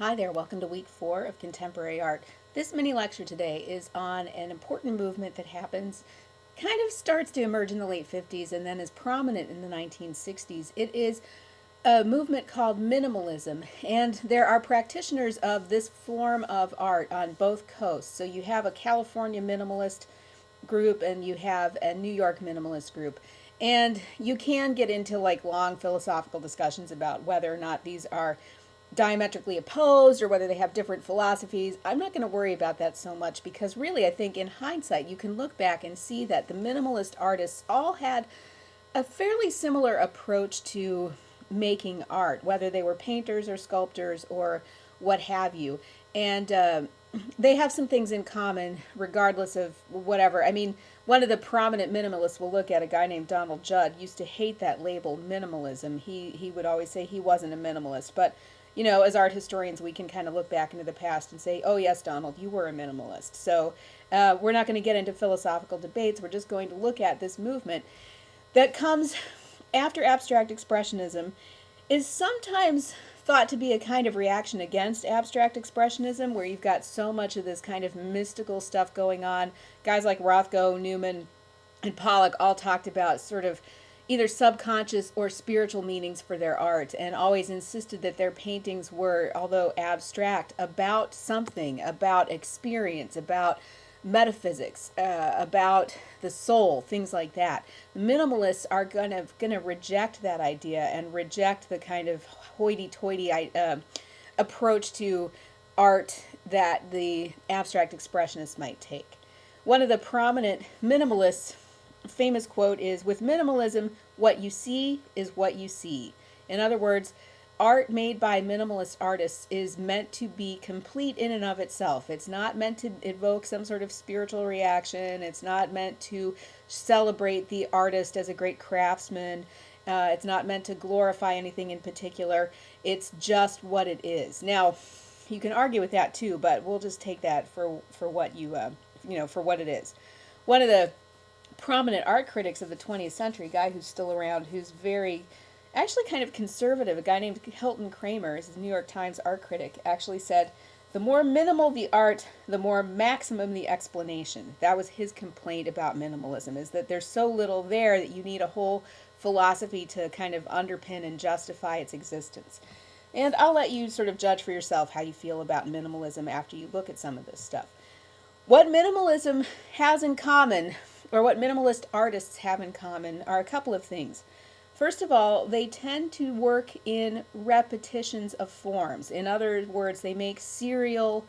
Hi there, welcome to week four of Contemporary Art. This mini lecture today is on an important movement that happens, kind of starts to emerge in the late 50s and then is prominent in the 1960s. It is a movement called minimalism, and there are practitioners of this form of art on both coasts. So you have a California minimalist group and you have a New York minimalist group. And you can get into like long philosophical discussions about whether or not these are diametrically opposed or whether they have different philosophies. I'm not going to worry about that so much because really I think in hindsight you can look back and see that the minimalist artists all had a fairly similar approach to making art, whether they were painters or sculptors or what have you. And uh, they have some things in common regardless of whatever. I mean, one of the prominent minimalists we'll look at, a guy named Donald Judd, used to hate that label minimalism. He, he would always say he wasn't a minimalist. But you know, as art historians, we can kind of look back into the past and say, oh, yes, Donald, you were a minimalist. So uh, we're not going to get into philosophical debates. We're just going to look at this movement that comes after abstract expressionism, is sometimes thought to be a kind of reaction against abstract expressionism, where you've got so much of this kind of mystical stuff going on. Guys like Rothko, Newman, and Pollock all talked about sort of either subconscious or spiritual meanings for their art and always insisted that their paintings were, although abstract, about something, about experience, about metaphysics, uh, about the soul, things like that. Minimalists are gonna gonna reject that idea and reject the kind of hoity-toity uh, approach to art that the abstract expressionists might take. One of the prominent minimalists famous quote is With minimalism, what you see is what you see. In other words, art made by minimalist artists is meant to be complete in and of itself. It's not meant to evoke some sort of spiritual reaction. It's not meant to celebrate the artist as a great craftsman. Uh, it's not meant to glorify anything in particular. It's just what it is. Now, you can argue with that too, but we'll just take that for for what you uh, you know for what it is. One of the prominent art critics of the 20th century, guy who's still around, who's very, actually kind of conservative, a guy named Hilton Kramer, is the New York Times art critic, actually said, the more minimal the art, the more maximum the explanation. That was his complaint about minimalism, is that there's so little there that you need a whole philosophy to kind of underpin and justify its existence. And I'll let you sort of judge for yourself how you feel about minimalism after you look at some of this stuff. What minimalism has in common or what minimalist artists have in common are a couple of things. First of all, they tend to work in repetitions of forms. In other words, they make serial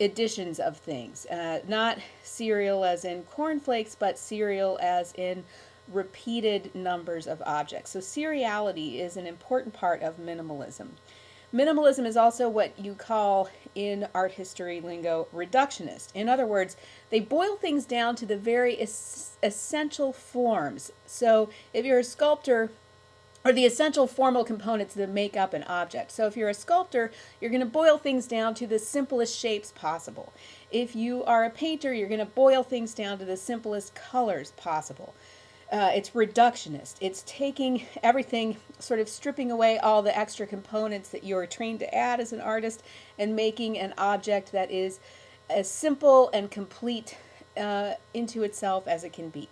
editions of things. Uh, not serial as in cornflakes, but serial as in repeated numbers of objects. So seriality is an important part of minimalism. Minimalism is also what you call in art history lingo reductionist. In other words, they boil things down to the very es essential forms. So if you're a sculptor, or the essential formal components that make up an object. So if you're a sculptor, you're going to boil things down to the simplest shapes possible. If you are a painter, you're going to boil things down to the simplest colors possible. Uh, it's reductionist. It's taking everything, sort of stripping away all the extra components that you're trained to add as an artist and making an object that is as simple and complete uh, into itself as it can be.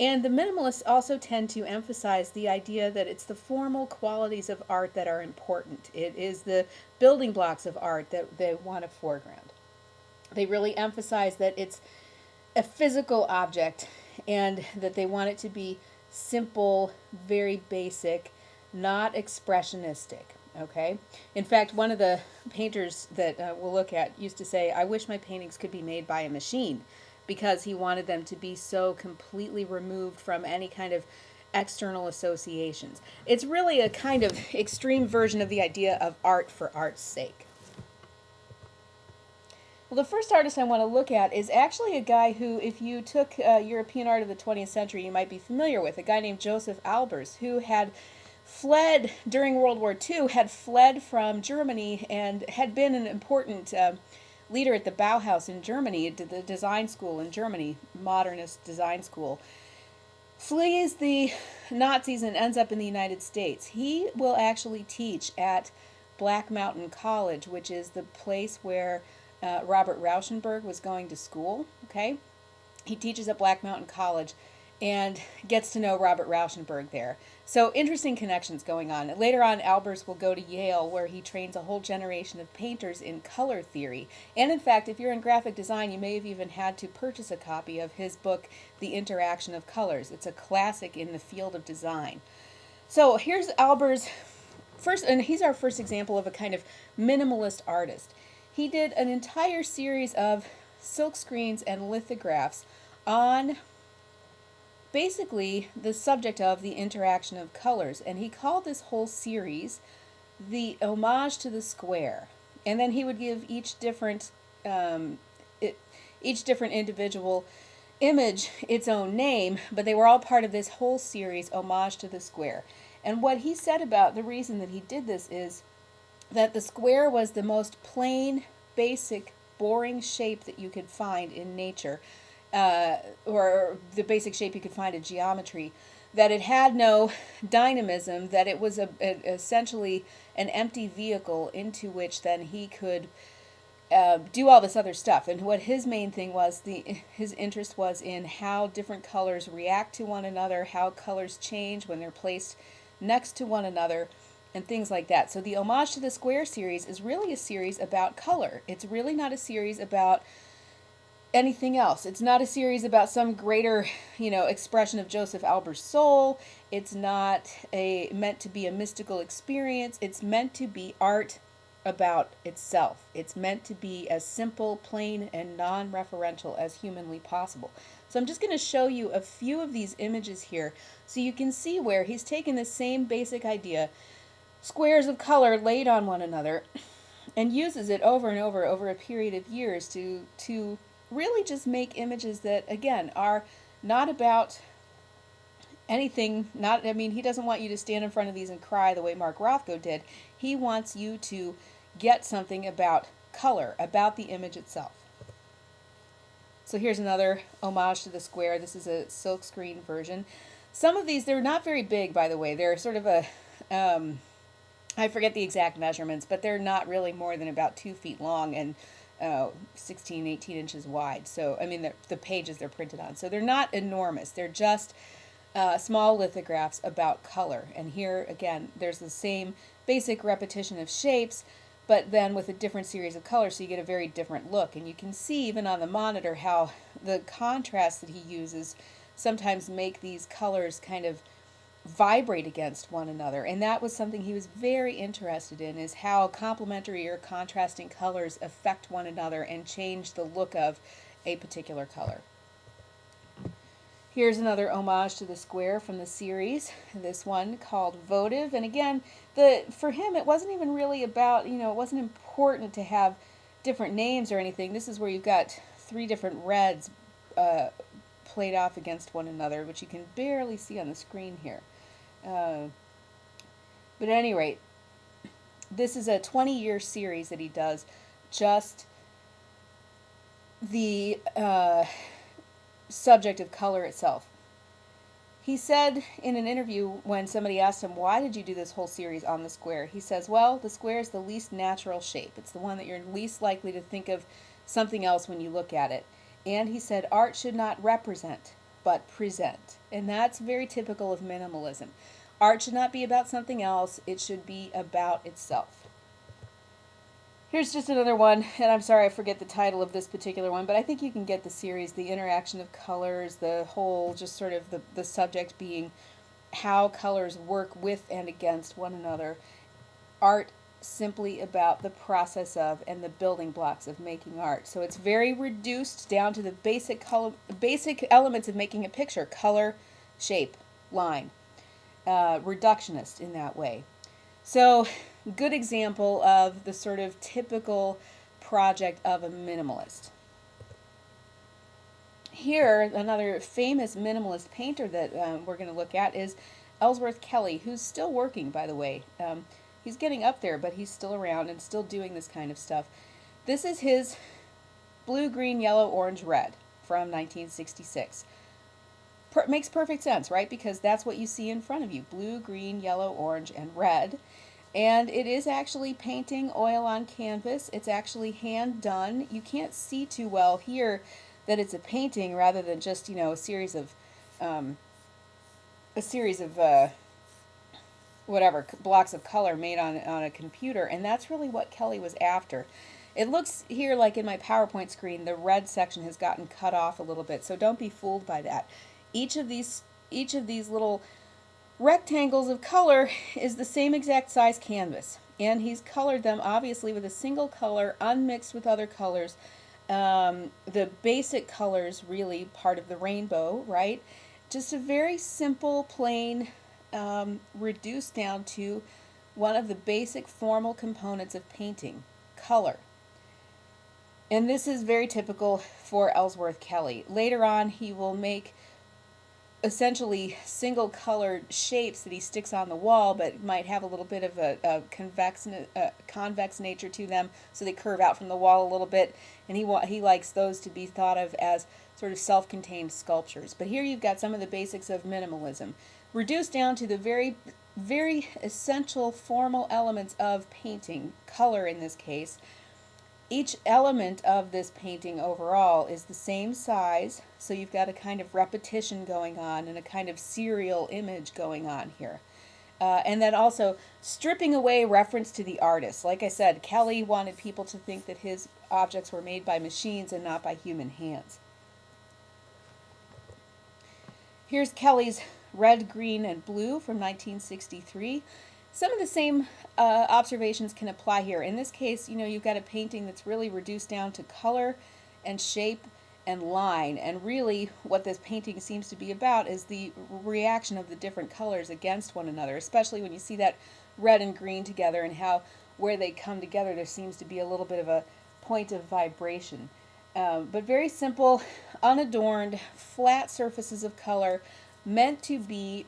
And the minimalists also tend to emphasize the idea that it's the formal qualities of art that are important. It is the building blocks of art that they want to foreground. They really emphasize that it's a physical object and that they want it to be simple, very basic, not expressionistic. Okay. In fact, one of the painters that uh, we'll look at used to say, I wish my paintings could be made by a machine because he wanted them to be so completely removed from any kind of external associations. It's really a kind of extreme version of the idea of art for art's sake. Well, the first artist I want to look at is actually a guy who, if you took uh, European art of the 20th century, you might be familiar with, a guy named Josef Albers, who had fled during World War II, had fled from Germany and had been an important uh, leader at the Bauhaus in Germany, the design school in Germany, modernist design school. Flees the Nazis and ends up in the United States. He will actually teach at Black Mountain College, which is the place where uh, Robert Rauschenberg was going to school. Okay, he teaches at Black Mountain College and gets to know Robert Rauschenberg there. So interesting connections going on. Later on, Albers will go to Yale where he trains a whole generation of painters in color theory. And in fact, if you're in graphic design, you may have even had to purchase a copy of his book, The Interaction of Colors. It's a classic in the field of design. So here's Albers first, and he's our first example of a kind of minimalist artist. He did an entire series of silk screens and lithographs on basically the subject of the interaction of colors. And he called this whole series the homage to the square. And then he would give each different um, it, each different individual image its own name, but they were all part of this whole series, homage to the square. And what he said about the reason that he did this is that the square was the most plain, basic, boring shape that you could find in nature uh, or the basic shape you could find in geometry, that it had no dynamism, that it was a, a, essentially an empty vehicle into which then he could uh, do all this other stuff. And what his main thing was, the his interest was in how different colors react to one another, how colors change when they're placed next to one another, and things like that. So the Homage to the Square series is really a series about color. It's really not a series about anything else. It's not a series about some greater, you know, expression of Josef Albers' soul. It's not a meant to be a mystical experience. It's meant to be art about itself. It's meant to be as simple, plain, and non-referential as humanly possible. So I'm just going to show you a few of these images here so you can see where he's taken the same basic idea, squares of color laid on one another, and uses it over and over over a period of years to to really just make images that, again, are not about anything not i mean he doesn't want you to stand in front of these and cry the way mark rothko did. He wants you to get something about color about the image itself. So here's another homage to the square. This is a silkscreen version. Some of these they're not very big by the way. They're sort of a um, I forget the exact measurements but they're not really more than about two feet long and uh, 16, 18 inches wide. So, I mean, the, the pages they're printed on. So they're not enormous. They're just uh, small lithographs about color. And here, again, there's the same basic repetition of shapes, but then with a different series of colors, so you get a very different look. And you can see even on the monitor how the contrast that he uses sometimes make these colors kind of vibrate against one another and that was something he was very interested in is how complementary or contrasting colors affect one another and change the look of a particular color. Here's another homage to the square from the series, this one called Votive. And again, the for him, it wasn't even really about, you know, it wasn't important to have different names or anything. This is where you've got three different reds uh, played off against one another, which you can barely see on the screen here. Uh, but at any rate, this is a 20 year series that he does just the uh, subject of color itself. He said in an interview when somebody asked him, Why did you do this whole series on the square? He says, Well, the square is the least natural shape. It's the one that you're least likely to think of something else when you look at it. And he said, Art should not represent, but present. And that's very typical of minimalism. Art should not be about something else, it should be about itself. Here's just another one, and I'm sorry I forget the title of this particular one, but I think you can get the series, the interaction of colors, the whole, just sort of the, the subject being how colors work with and against one another. Art simply about the process of and the building blocks of making art. So it's very reduced down to the basic color, basic elements of making a picture: color, shape, line. Uh, reductionist in that way. So, good example of the sort of typical project of a minimalist. Here, another famous minimalist painter that um, we're going to look at is Ellsworth Kelly, who's still working, by the way. Um, he's getting up there, but he's still around and still doing this kind of stuff. This is his blue, green, yellow, orange, red from 1966. Per makes perfect sense, right? Because that's what you see in front of you blue, green, yellow, orange, and red. And it is actually painting oil on canvas. It's actually hand done. You can't see too well here that it's a painting rather than just, you know, a series of, um, a series of, uh, whatever, blocks of color made on, on a computer. And that's really what Kelly was after. It looks here like in my PowerPoint screen, the red section has gotten cut off a little bit, so don't be fooled by that. Each of these, each of these little rectangles of color is the same exact size canvas. And he's colored them obviously with a single color, unmixed with other colors. Um, the basic colors really part of the rainbow, right? Just a very simple, plain, um, reduced down to one of the basic formal components of painting, color. And this is very typical for Ellsworth Kelly. Later on, he will make essentially single colored shapes that he sticks on the wall, but might have a little bit of a, a convex, a convex nature to them, so they curve out from the wall a little bit. And he he likes those to be thought of as sort of self-contained sculptures. But here you've got some of the basics of minimalism, reduced down to the very, very essential formal elements of painting, color in this case, each element of this painting overall is the same size, so you've got a kind of repetition going on and a kind of serial image going on here. Uh, and then also stripping away reference to the artist. Like I said, Kelly wanted people to think that his objects were made by machines and not by human hands. Here's Kelly's red, green, and blue from 1963. Some of the same uh, observations can apply here. In this case, you know, you've got a painting that's really reduced down to color and shape and line. And really what this painting seems to be about is the reaction of the different colors against one another, especially when you see that red and green together and how where they come together there seems to be a little bit of a point of vibration. Um, but very simple, unadorned, flat surfaces of color meant to be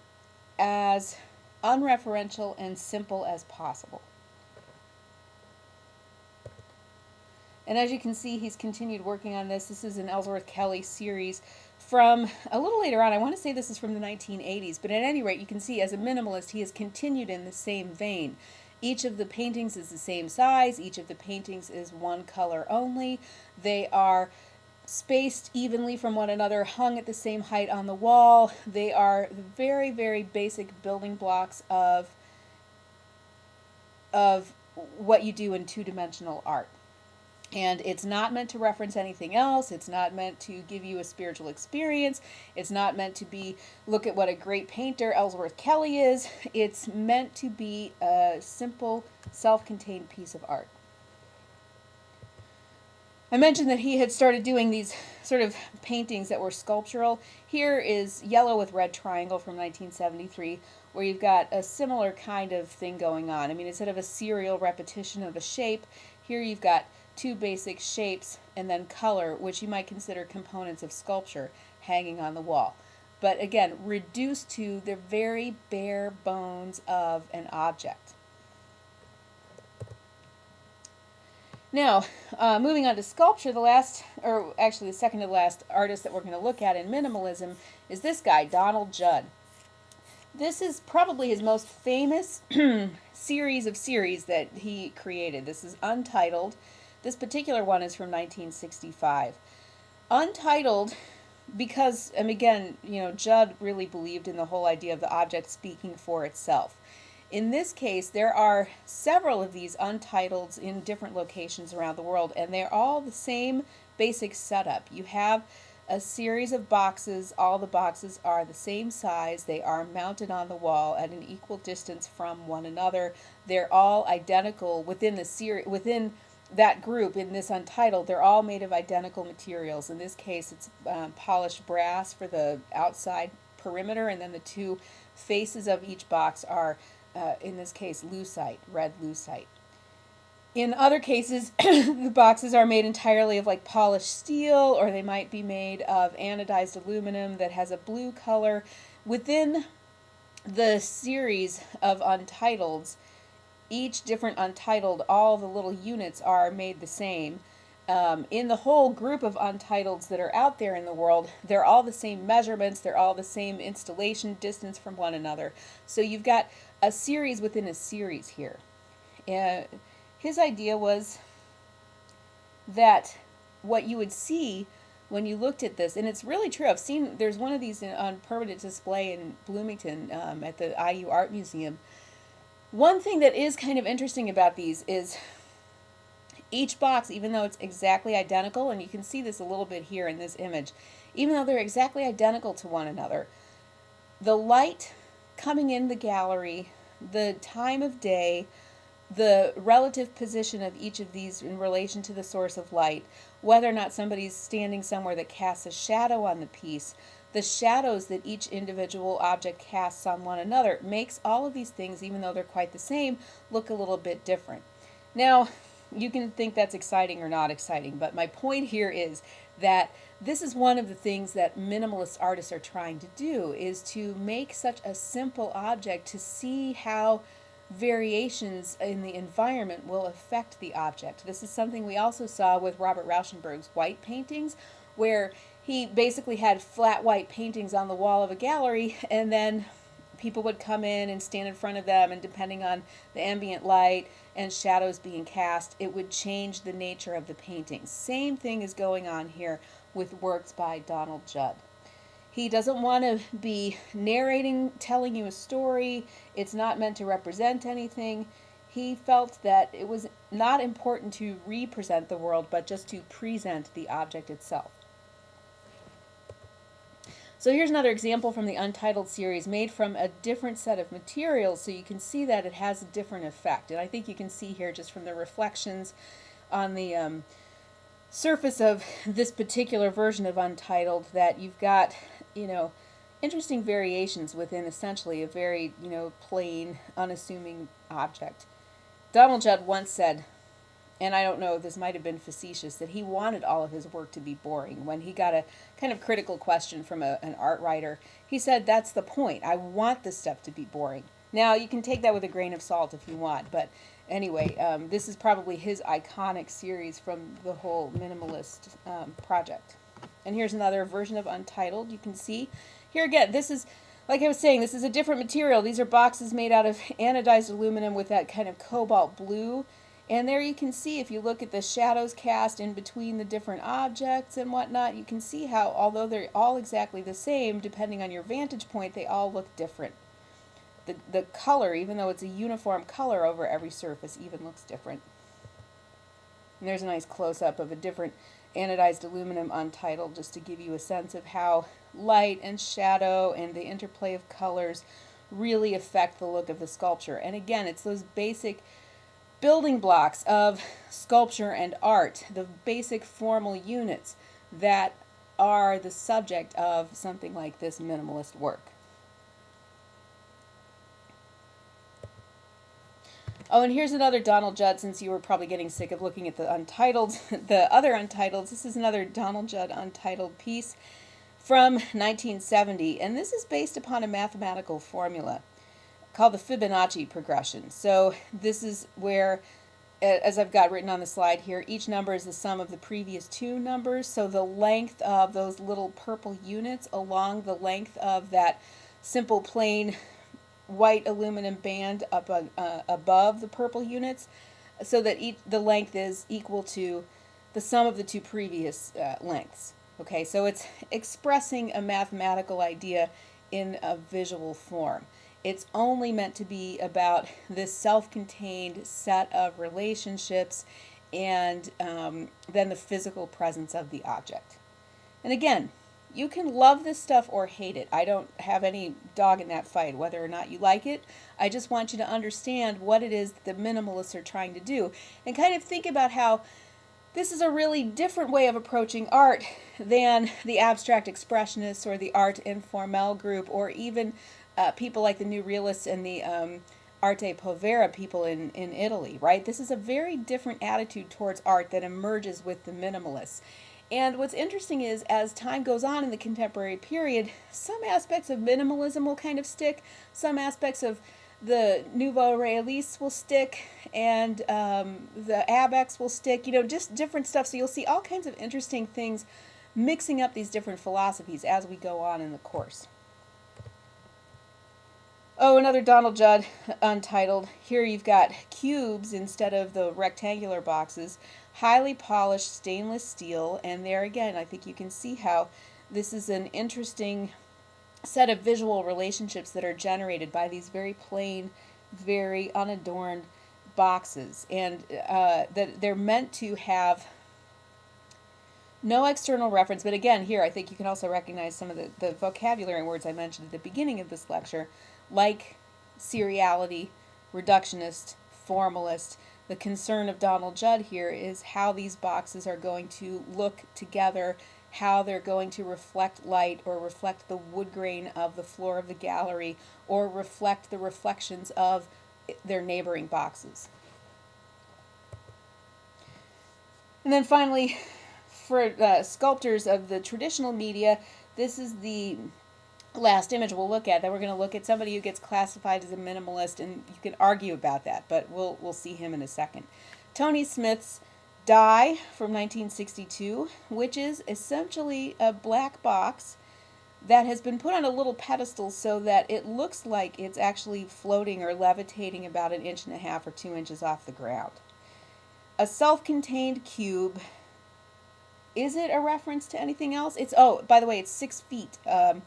as unreferential and simple as possible. And as you can see, he's continued working on this. This is an Ellsworth Kelly series from a little later on. I want to say this is from the 1980s, but at any rate, you can see as a minimalist, he has continued in the same vein. Each of the paintings is the same size. Each of the paintings is one color only. They are spaced evenly from one another, hung at the same height on the wall. They are very, very basic building blocks of, of what you do in two-dimensional art. And it's not meant to reference anything else. It's not meant to give you a spiritual experience. It's not meant to be, look at what a great painter Ellsworth Kelly is. It's meant to be a simple, self-contained piece of art. I mentioned that he had started doing these sort of paintings that were sculptural. Here is Yellow with Red Triangle from 1973, where you've got a similar kind of thing going on. I mean, instead of a serial repetition of a shape, here you've got two basic shapes and then color, which you might consider components of sculpture, hanging on the wall. But again, reduced to the very bare bones of an object. Now, uh, moving on to sculpture, the last, or actually the second to the last artist that we're going to look at in minimalism is this guy, Donald Judd. This is probably his most famous series of series that he created. This is Untitled. This particular one is from 1965. Untitled because, and again, you know, Judd really believed in the whole idea of the object speaking for itself. In this case, there are several of these untitles in different locations around the world, and they're all the same basic setup. You have a series of boxes. All the boxes are the same size. They are mounted on the wall at an equal distance from one another. They're all identical within the series within that group in this untitled. They're all made of identical materials. In this case, it's um, polished brass for the outside perimeter, and then the two faces of each box are uh, in this case, lucite, red lucite. In other cases, the boxes are made entirely of like polished steel, or they might be made of anodized aluminum that has a blue color. Within the series of untitles, each different untitled, all the little units are made the same. Um, in the whole group of untitles that are out there in the world, they're all the same measurements, they're all the same installation distance from one another. So you've got a series within a series here. his idea was that what you would see when you looked at this, and it's really true. I've seen there's one of these in, on permanent display in Bloomington um, at the IU Art Museum. One thing that is kind of interesting about these is each box, even though it's exactly identical, and you can see this a little bit here in this image, even though they're exactly identical to one another, the light coming in the gallery, the time of day, the relative position of each of these in relation to the source of light, whether or not somebody's standing somewhere that casts a shadow on the piece, the shadows that each individual object casts on one another makes all of these things, even though they're quite the same, look a little bit different. Now, you can think that's exciting or not exciting, but my point here is that this is one of the things that minimalist artists are trying to do is to make such a simple object to see how variations in the environment will affect the object. This is something we also saw with Robert Rauschenberg's white paintings where he basically had flat white paintings on the wall of a gallery and then people would come in and stand in front of them and depending on the ambient light and shadows being cast it would change the nature of the painting. Same thing is going on here with works by donald judd. He doesn't want to be narrating telling you a story. It's not meant to represent anything. He felt that it was not important to represent the world but just to present the object itself so here's another example from the Untitled series made from a different set of materials so you can see that it has a different effect. And I think you can see here just from the reflections on the um, surface of this particular version of Untitled that you've got, you know, interesting variations within essentially a very, you know, plain, unassuming object. Donald Judd once said, and I don't know, this might have been facetious, that he wanted all of his work to be boring. When he got a kind of critical question from a, an art writer, he said, That's the point. I want this stuff to be boring. Now, you can take that with a grain of salt if you want, but anyway, um, this is probably his iconic series from the whole minimalist um, project. And here's another version of Untitled. You can see here again, this is, like I was saying, this is a different material. These are boxes made out of anodized aluminum with that kind of cobalt blue and there you can see, if you look at the shadows cast in between the different objects and whatnot, you can see how, although they're all exactly the same, depending on your vantage point, they all look different. The, the color, even though it's a uniform color over every surface, even looks different. And there's a nice close-up of a different anodized aluminum untitled, just to give you a sense of how light and shadow and the interplay of colors really affect the look of the sculpture. And again, it's those basic building blocks of sculpture and art, the basic formal units that are the subject of something like this minimalist work. Oh, and here's another Donald Judd, since you were probably getting sick of looking at the Untitled, the other Untitles. This is another Donald Judd Untitled piece from 1970, and this is based upon a mathematical formula called the Fibonacci progression. So this is where, as I've got written on the slide here, each number is the sum of the previous two numbers. So the length of those little purple units along the length of that simple plain white aluminum band up uh, above the purple units so that each, the length is equal to the sum of the two previous uh, lengths. Okay, so it's expressing a mathematical idea in a visual form. It's only meant to be about this self-contained set of relationships and um, then the physical presence of the object. And again, you can love this stuff or hate it. I don't have any dog in that fight, whether or not you like it. I just want you to understand what it is the minimalists are trying to do and kind of think about how this is a really different way of approaching art than the abstract expressionists or the art informel group or even uh, people like the New Realists and the um, Arte Povera people in, in Italy, right? This is a very different attitude towards art that emerges with the minimalists. And what's interesting is, as time goes on in the contemporary period, some aspects of minimalism will kind of stick, some aspects of the Nouveau Realistes will stick, and um, the Abex will stick, you know, just different stuff. So you'll see all kinds of interesting things mixing up these different philosophies as we go on in the course. Oh, another Donald Judd untitled. Here you've got cubes instead of the rectangular boxes. Highly polished stainless steel. And there again, I think you can see how this is an interesting set of visual relationships that are generated by these very plain, very unadorned boxes. And uh, that they're meant to have no external reference. But again, here I think you can also recognize some of the, the vocabulary words I mentioned at the beginning of this lecture like seriality, reductionist, formalist. The concern of Donald Judd here is how these boxes are going to look together, how they're going to reflect light or reflect the wood grain of the floor of the gallery or reflect the reflections of their neighboring boxes. And then finally, for uh, sculptors of the traditional media, this is the last image we'll look at. Then we're going to look at somebody who gets classified as a minimalist, and you can argue about that, but we'll we'll see him in a second. Tony Smith's Die from 1962, which is essentially a black box that has been put on a little pedestal so that it looks like it's actually floating or levitating about an inch and a half or two inches off the ground. A self-contained cube. Is it a reference to anything else? It's oh, by the way, it's six feet. Um,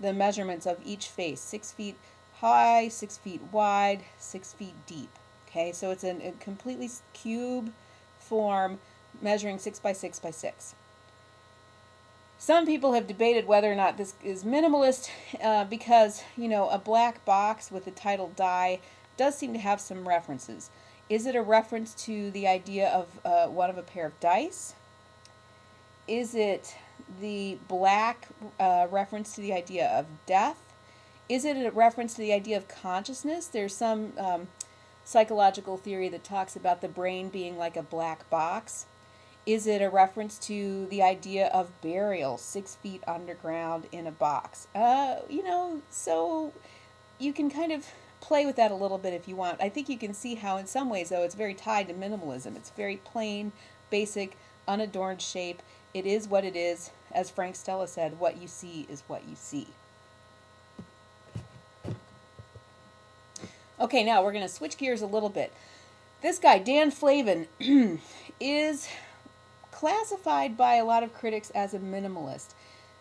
the measurements of each face six feet high, six feet wide, six feet deep. Okay, so it's a completely cube form measuring six by six by six. Some people have debated whether or not this is minimalist uh, because, you know, a black box with the title die does seem to have some references. Is it a reference to the idea of uh, one of a pair of dice? Is it the black uh, reference to the idea of death? Is it a reference to the idea of consciousness? There's some um, psychological theory that talks about the brain being like a black box. Is it a reference to the idea of burial, six feet underground in a box? Uh, you know, so you can kind of play with that a little bit if you want. I think you can see how, in some ways, though, it's very tied to minimalism. It's very plain, basic, unadorned shape. It is what it is. As Frank Stella said, what you see is what you see. Okay, now we're going to switch gears a little bit. This guy, Dan Flavin, is classified by a lot of critics as a minimalist.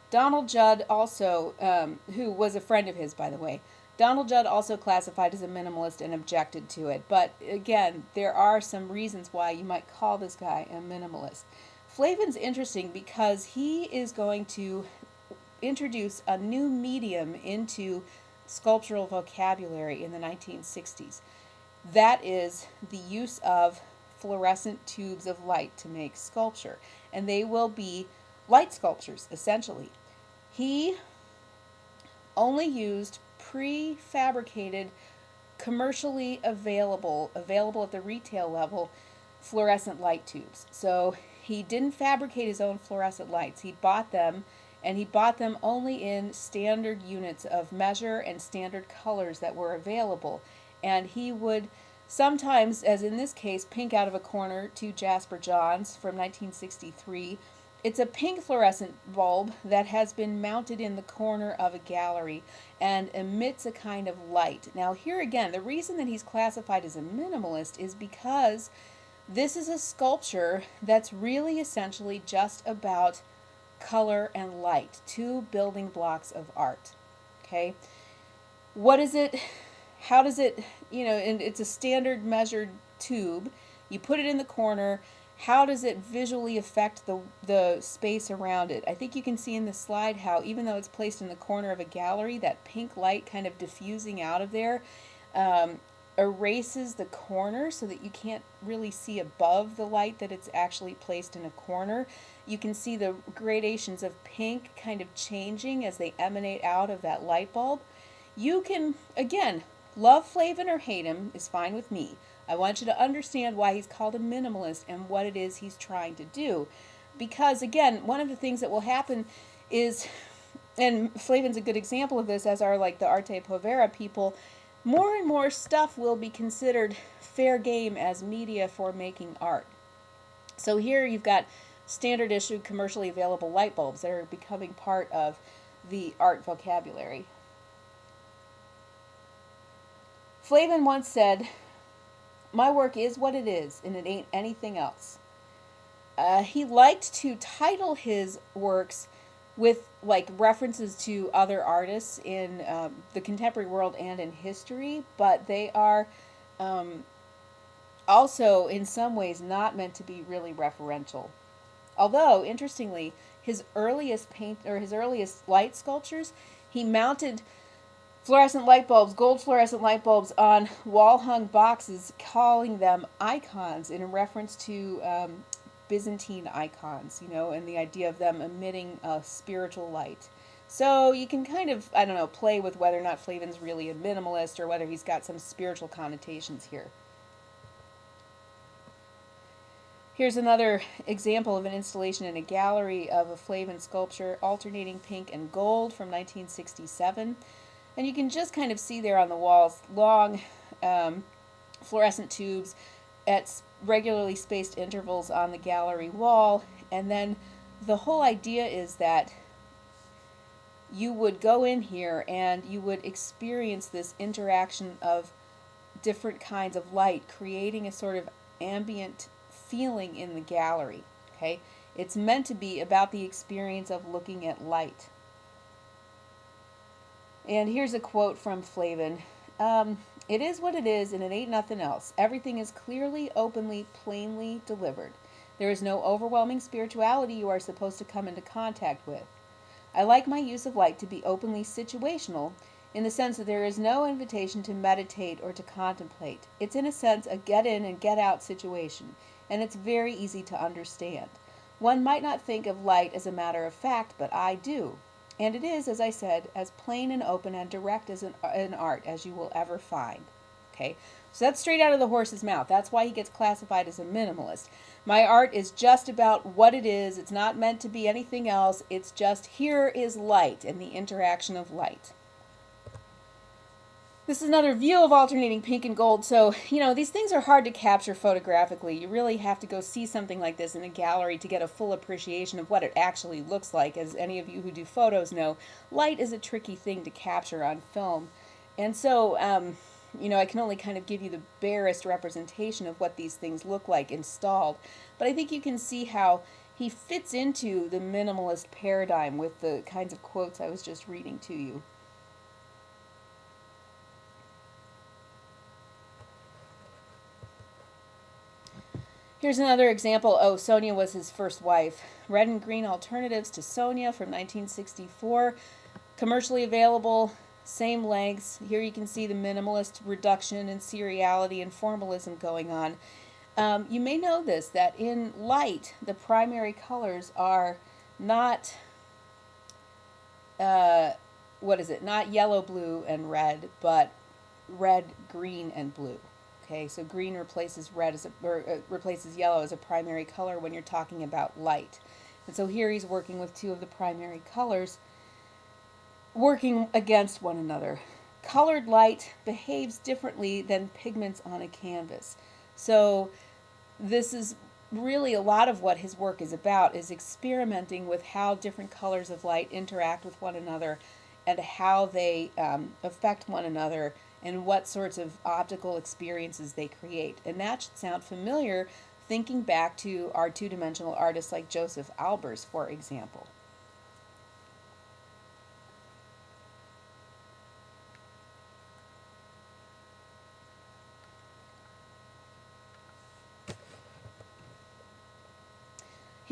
Donald Judd also, um, who was a friend of his, by the way, Donald Judd also classified as a minimalist and objected to it. But again, there are some reasons why you might call this guy a minimalist. Flavin's interesting because he is going to introduce a new medium into sculptural vocabulary in the 1960s. That is the use of fluorescent tubes of light to make sculpture. And they will be light sculptures, essentially. He only used prefabricated, commercially available, available at the retail level, fluorescent light tubes. So he didn't fabricate his own fluorescent lights. He bought them, and he bought them only in standard units of measure and standard colors that were available. And he would sometimes, as in this case, pink out of a corner to Jasper Johns from 1963. It's a pink fluorescent bulb that has been mounted in the corner of a gallery and emits a kind of light. Now here again, the reason that he's classified as a minimalist is because this is a sculpture that's really essentially just about color and light, two building blocks of art. Okay? What is it? How does it, you know, and it's a standard measured tube. You put it in the corner. How does it visually affect the, the space around it? I think you can see in the slide how even though it's placed in the corner of a gallery, that pink light kind of diffusing out of there um, erases the corner so that you can't really see above the light that it's actually placed in a corner. You can see the gradations of pink kind of changing as they emanate out of that light bulb. You can, again, love Flavin or hate him is fine with me. I want you to understand why he's called a minimalist and what it is he's trying to do. Because, again, one of the things that will happen is, and Flavin's a good example of this, as are like the Arte Povera people, more and more stuff will be considered fair game as media for making art. So here you've got standard issue commercially available light bulbs that are becoming part of the art vocabulary. Flavin once said, My work is what it is, and it ain't anything else. Uh, he liked to title his works with like references to other artists in um, the contemporary world and in history, but they are um, also in some ways not meant to be really referential. Although, interestingly, his earliest paint or his earliest light sculptures, he mounted fluorescent light bulbs, gold fluorescent light bulbs on wall hung boxes, calling them icons in reference to um, Byzantine icons, you know, and the idea of them emitting a spiritual light. So you can kind of, I don't know, play with whether or not Flavin's really a minimalist or whether he's got some spiritual connotations here. Here's another example of an installation in a gallery of a Flavin sculpture alternating pink and gold from 1967. And you can just kind of see there on the walls long um, fluorescent tubes at regularly spaced intervals on the gallery wall. And then the whole idea is that you would go in here and you would experience this interaction of different kinds of light, creating a sort of ambient feeling in the gallery. Okay, It's meant to be about the experience of looking at light. And here's a quote from Flavin. Um, it is what it is, and it ain't nothing else. Everything is clearly, openly, plainly delivered. There is no overwhelming spirituality you are supposed to come into contact with. I like my use of light to be openly situational, in the sense that there is no invitation to meditate or to contemplate. It's, in a sense, a get in and get out situation, and it's very easy to understand. One might not think of light as a matter of fact, but I do. And it is, as I said, as plain and open and direct as an, an art as you will ever find. Okay, so that's straight out of the horse's mouth. That's why he gets classified as a minimalist. My art is just about what it is. It's not meant to be anything else. It's just here is light and the interaction of light. This is another view of alternating pink and gold. So, you know, these things are hard to capture photographically. You really have to go see something like this in a gallery to get a full appreciation of what it actually looks like. As any of you who do photos know, light is a tricky thing to capture on film. And so, um, you know, I can only kind of give you the barest representation of what these things look like installed. But I think you can see how he fits into the minimalist paradigm with the kinds of quotes I was just reading to you. Here's another example. Oh, Sonja was his first wife. Red and green alternatives to Sonja from 1964. Commercially available, same lengths. Here you can see the minimalist reduction and seriality and formalism going on. Um, you may know this, that in light, the primary colors are not, uh, what is it, not yellow, blue, and red, but red, green, and blue. Okay, so green replaces red as a, or uh, replaces yellow as a primary color when you're talking about light. And so here he's working with two of the primary colors working against one another. Colored light behaves differently than pigments on a canvas. So this is really a lot of what his work is about is experimenting with how different colors of light interact with one another and how they um, affect one another and what sorts of optical experiences they create. And that should sound familiar thinking back to our two-dimensional artists like Josef Albers, for example.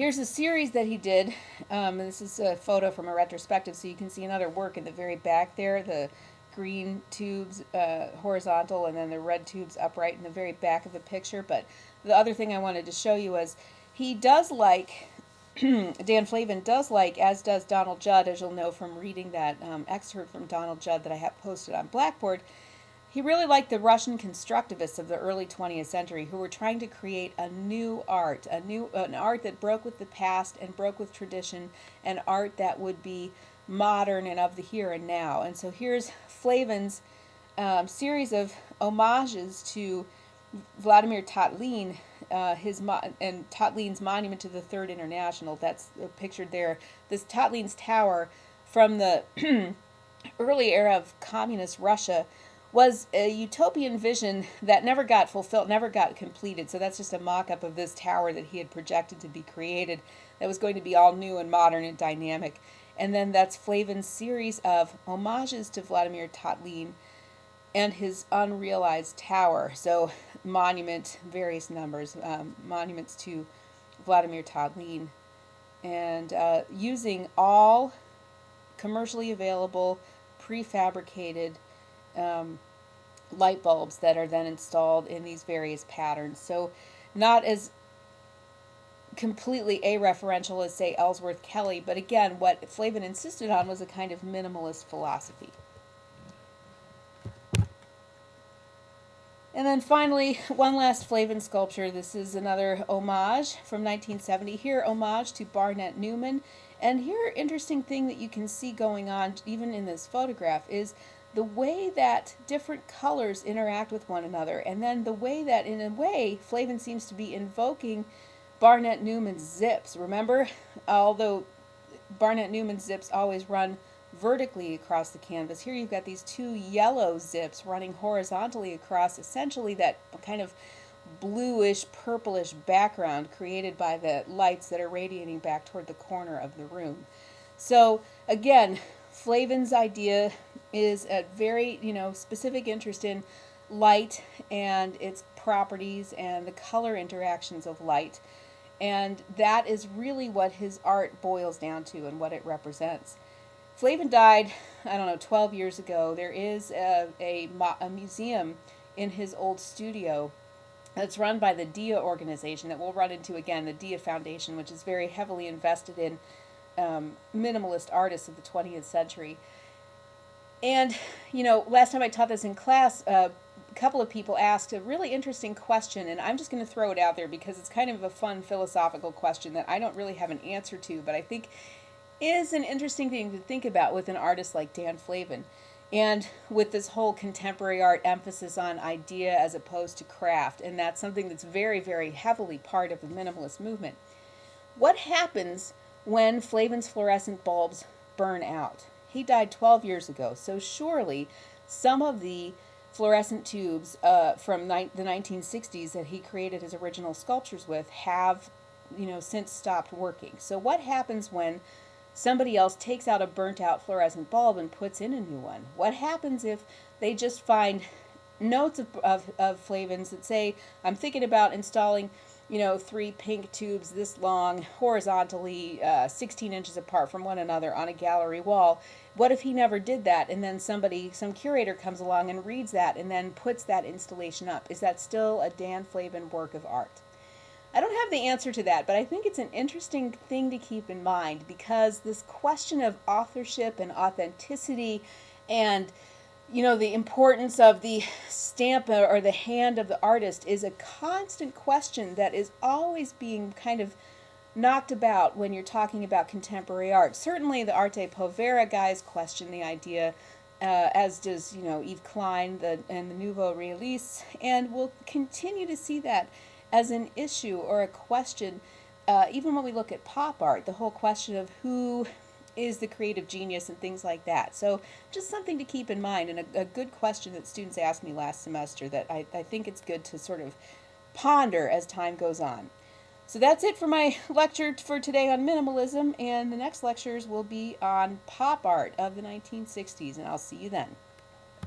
Here's a series that he did. Um, this is a photo from a retrospective, so you can see another work in the very back there, the green tubes uh, horizontal and then the red tubes upright in the very back of the picture. But the other thing I wanted to show you is he does like, Dan Flavin does like, as does Donald Judd, as you'll know from reading that um, excerpt from Donald Judd that I have posted on Blackboard, he really liked the Russian constructivists of the early 20th century who were trying to create a new art, a new an art that broke with the past and broke with tradition, an art that would be modern and of the here and now. And so here's Flavin's um, series of homages to Vladimir Tatlin, uh, his and Tatlin's monument to the Third International. That's pictured there. This Tatlin's tower from the early era of communist Russia was a utopian vision that never got fulfilled, never got completed. So that's just a mock up of this tower that he had projected to be created that was going to be all new and modern and dynamic. And then that's Flavin's series of homages to Vladimir Tatlin and his unrealized tower. So, monument, various numbers, um, monuments to Vladimir Tatlin, and uh, using all commercially available prefabricated um, light bulbs that are then installed in these various patterns. So, not as completely a-referential as, say, Ellsworth Kelly, but again, what Flavin insisted on was a kind of minimalist philosophy. And then finally, one last Flavin sculpture. This is another homage from 1970. Here, homage to Barnett Newman. And here, interesting thing that you can see going on, even in this photograph, is the way that different colors interact with one another. And then the way that, in a way, Flavin seems to be invoking Barnett Newman's zips. Remember, although Barnett Newman's zips always run vertically across the canvas. Here you've got these two yellow zips running horizontally across essentially that kind of bluish purplish background created by the lights that are radiating back toward the corner of the room. So again, Flavin's idea is a very, you know, specific interest in light and its properties and the color interactions of light. And that is really what his art boils down to and what it represents. Flavin died, I don't know, 12 years ago. There is a, a, a museum in his old studio that's run by the DIA organization that we'll run into again, the DIA Foundation, which is very heavily invested in um, minimalist artists of the 20th century. And, you know, last time I taught this in class, uh, a couple of people asked a really interesting question, and I'm just going to throw it out there because it's kind of a fun philosophical question that I don't really have an answer to, but I think is an interesting thing to think about with an artist like Dan Flavin. And with this whole contemporary art emphasis on idea as opposed to craft, and that's something that's very, very heavily part of the minimalist movement. What happens when Flavin's fluorescent bulbs burn out? He died 12 years ago, so surely some of the fluorescent tubes uh, from the 1960s that he created his original sculptures with have, you know, since stopped working. So what happens when somebody else takes out a burnt out fluorescent bulb and puts in a new one? What happens if they just find notes of, of, of Flavin's that say, I'm thinking about installing, you know, three pink tubes this long, horizontally uh, 16 inches apart from one another on a gallery wall. What if he never did that and then somebody, some curator comes along and reads that and then puts that installation up? Is that still a Dan Flavin work of art? I don't have the answer to that, but I think it's an interesting thing to keep in mind because this question of authorship and authenticity and you know the importance of the stamp or the hand of the artist is a constant question that is always being kind of knocked about when you're talking about contemporary art. Certainly the Arte Povera guys question the idea uh, as does you know Yves Klein the, and the Nouveau Realistes, and we'll continue to see that as an issue or a question, uh, even when we look at pop art, the whole question of who is the creative genius and things like that. So just something to keep in mind and a, a good question that students asked me last semester that I, I think it's good to sort of ponder as time goes on. So that's it for my lecture for today on minimalism, and the next lectures will be on pop art of the 1960s, and I'll see you then.